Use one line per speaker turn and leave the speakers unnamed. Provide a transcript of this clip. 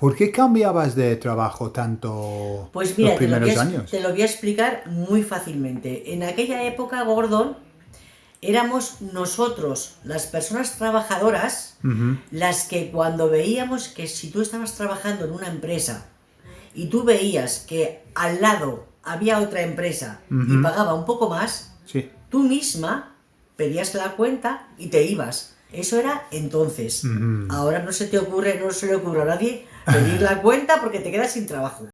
¿Por qué cambiabas de trabajo tanto
Pues mira,
los
te lo,
primeros
voy a,
años?
te lo voy a explicar muy fácilmente. En aquella época, Gordon, éramos nosotros, las personas trabajadoras, las que cuando veíamos que si tú estabas trabajando en una empresa y tú veías que al lado había otra empresa y pagaba un poco más,
Sí.
tú misma pedías la cuenta y te ibas. Eso era entonces. Ahora no se te ocurre, no se le ocurre a nadie pedir la cuenta porque te quedas sin trabajo.